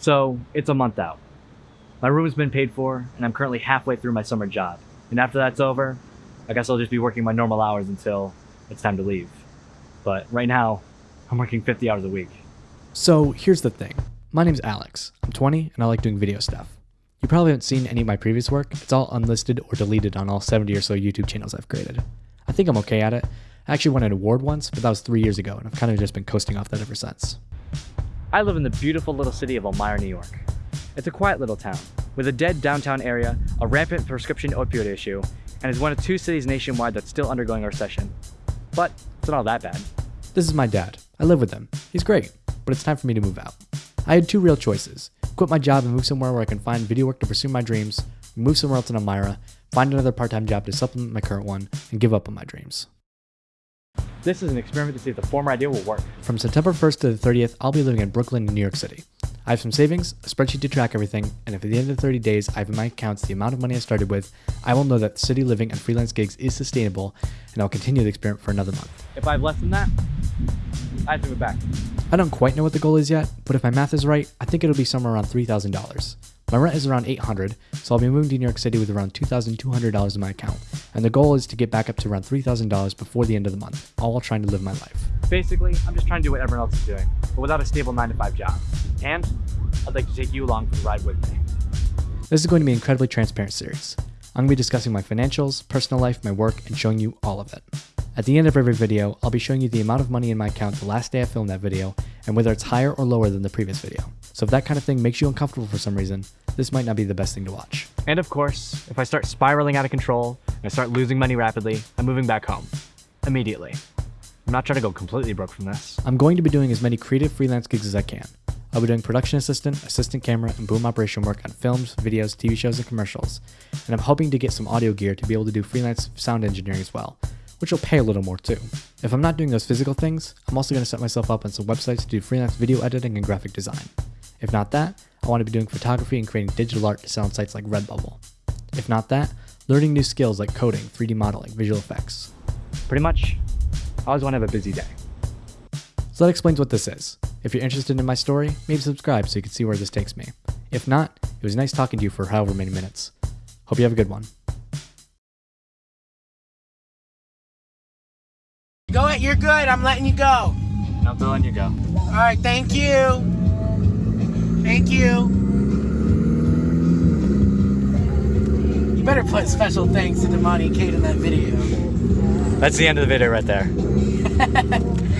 So it's a month out. My room's been paid for, and I'm currently halfway through my summer job. And after that's over, I guess I'll just be working my normal hours until it's time to leave. But right now, I'm working 50 hours a week. So here's the thing. My name's Alex. I'm 20 and I like doing video stuff. You probably haven't seen any of my previous work. It's all unlisted or deleted on all 70 or so YouTube channels I've created. I think I'm okay at it. I actually won an award once, but that was three years ago, and I've kind of just been coasting off that ever since. I live in the beautiful little city of Elmira, New York. It's a quiet little town, with a dead downtown area, a rampant prescription opioid issue, and is one of two cities nationwide that's still undergoing a recession. But it's not all that bad. This is my dad. I live with him. He's great, but it's time for me to move out. I had two real choices quit my job and move somewhere where I can find video work to pursue my dreams, move somewhere else in Elmira, find another part time job to supplement my current one, and give up on my dreams. This is an experiment to see if the former idea will work. From September 1st to the 30th, I'll be living in Brooklyn, New York City. I have some savings, a spreadsheet to track everything, and if at the end of the 30 days I have in my accounts the amount of money I started with, I will know that city living and freelance gigs is sustainable, and I'll continue the experiment for another month. If I have less than that, I have to move back. I don't quite know what the goal is yet, but if my math is right, I think it'll be somewhere around $3,000. My rent is around 800, so I'll be moving to New York City with around $2,200 in my account, and the goal is to get back up to around $3,000 before the end of the month, all while trying to live my life. Basically, I'm just trying to do what everyone else is doing, but without a stable 9 to 5 job. And I'd like to take you along for the ride with me. This is going to be an incredibly transparent series. I'm going to be discussing my financials, personal life, my work, and showing you all of it. At the end of every video, I'll be showing you the amount of money in my account the last day I filmed that video, and whether it's higher or lower than the previous video. So if that kind of thing makes you uncomfortable for some reason, this might not be the best thing to watch. And of course, if I start spiraling out of control and I start losing money rapidly, I'm moving back home. Immediately. I'm not trying to go completely broke from this. I'm going to be doing as many creative freelance gigs as I can. I'll be doing production assistant, assistant camera, and boom operation work on films, videos, TV shows, and commercials. And I'm hoping to get some audio gear to be able to do freelance sound engineering as well, which will pay a little more too. If I'm not doing those physical things, I'm also going to set myself up on some websites to do freelance video editing and graphic design. If not that, I want to be doing photography and creating digital art to sell on sites like Redbubble. If not that, learning new skills like coding, 3D modeling, visual effects. Pretty much, I always want to have a busy day. So that explains what this is. If you're interested in my story, maybe subscribe so you can see where this takes me. If not, it was nice talking to you for however many minutes. Hope you have a good one. Go it, you're good. I'm letting you go. I'm and you go. All right, thank you. Thank you. You better put special thanks to Damani Kate in that video. That's the end of the video right there.